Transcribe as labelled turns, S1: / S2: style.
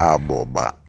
S1: aboba